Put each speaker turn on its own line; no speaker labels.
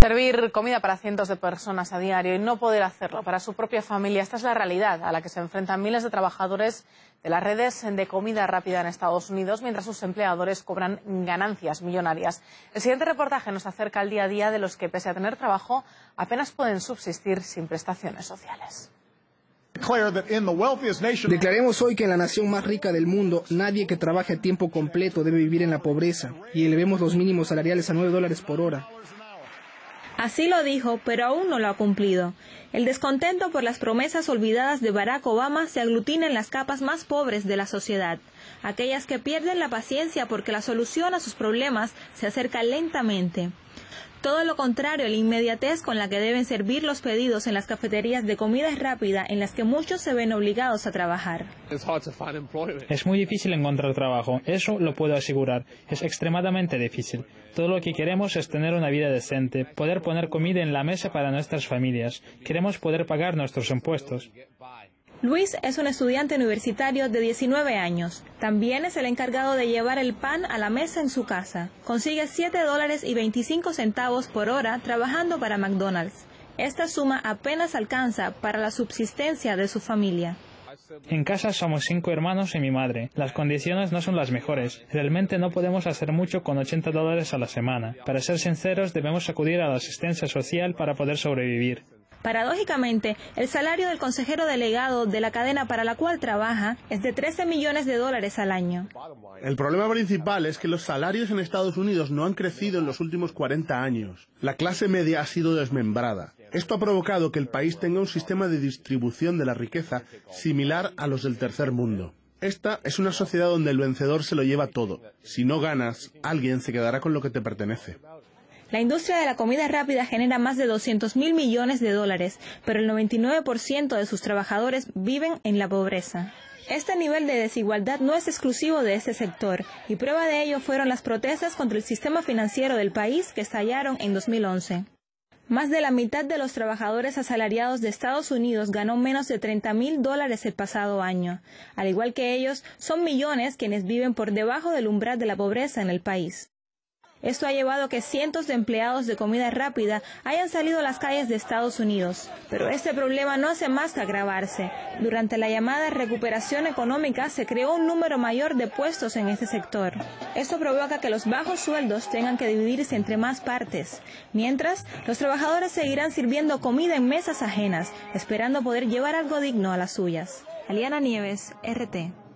Servir comida para cientos de personas a diario y no poder hacerlo para su propia familia, esta es la realidad a la que se enfrentan miles de trabajadores de las redes de comida rápida en Estados Unidos, mientras sus empleadores cobran ganancias millonarias. El siguiente reportaje nos acerca al día a día de los que, pese a tener trabajo, apenas pueden subsistir sin prestaciones sociales.
Declaremos hoy que en la nación más rica del mundo, nadie que trabaje a tiempo completo debe vivir en la pobreza y elevemos los mínimos salariales a 9 dólares por hora.
Así lo dijo, pero aún no lo ha cumplido. El descontento por las promesas olvidadas de Barack Obama se aglutina en las capas más pobres de la sociedad, aquellas que pierden la paciencia porque la solución a sus problemas se acerca lentamente. Todo lo contrario, la inmediatez con la que deben servir los pedidos en las cafeterías de comida rápida en las que muchos se ven obligados a trabajar.
Es muy difícil encontrar trabajo, eso lo puedo asegurar. Es extremadamente difícil. Todo lo que queremos es tener una vida decente, poder poner comida en la mesa para nuestras familias. Queremos poder pagar nuestros impuestos.
Luis es un estudiante universitario de 19 años. También es el encargado de llevar el pan a la mesa en su casa. Consigue 7 dólares y 25 centavos por hora trabajando para McDonald's. Esta suma apenas alcanza para la subsistencia de su familia.
En casa somos cinco hermanos y mi madre. Las condiciones no son las mejores. Realmente no podemos hacer mucho con 80 dólares a la semana. Para ser sinceros, debemos acudir a la asistencia social para poder sobrevivir.
Paradójicamente, el salario del consejero delegado de la cadena para la cual trabaja es de 13 millones de dólares al año.
El problema principal es que los salarios en Estados Unidos no han crecido en los últimos 40 años. La clase media ha sido desmembrada. Esto ha provocado que el país tenga un sistema de distribución de la riqueza similar a los del tercer mundo. Esta es una sociedad donde el vencedor se lo lleva todo. Si no ganas, alguien se quedará con lo que te pertenece.
La industria de la comida rápida genera más de 200 mil millones de dólares, pero el 99% de sus trabajadores viven en la pobreza. Este nivel de desigualdad no es exclusivo de este sector, y prueba de ello fueron las protestas contra el sistema financiero del país que estallaron en 2011. Más de la mitad de los trabajadores asalariados de Estados Unidos ganó menos de 30 mil dólares el pasado año. Al igual que ellos, son millones quienes viven por debajo del umbral de la pobreza en el país. Esto ha llevado a que cientos de empleados de comida rápida hayan salido a las calles de Estados Unidos. Pero este problema no hace más que agravarse. Durante la llamada recuperación económica se creó un número mayor de puestos en este sector. Esto provoca que los bajos sueldos tengan que dividirse entre más partes. Mientras, los trabajadores seguirán sirviendo comida en mesas ajenas, esperando poder llevar algo digno a las suyas. Aliana Nieves, RT.